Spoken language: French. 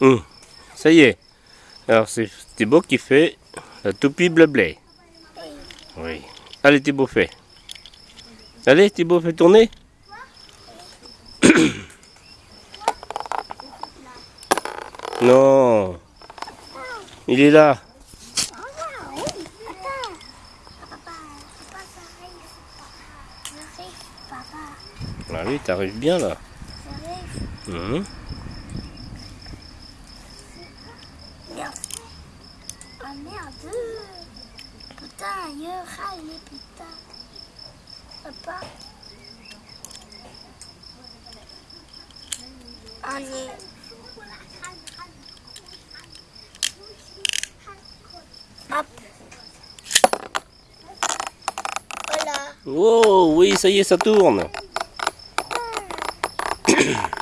Hum, Ça y est. Alors c'est Thibaut qui fait la toupie bleu-blé. Oui. Allez Thibaut, fais. Allez Thibaut, fais tourner. non. Il est là. Ah oui, t'arrives bien là. Merde. Ah merde. Putain, ailleurs, allez, putain. Papa. Ah, allez. Hop. Voilà. Oh oui, ça y est, ça tourne.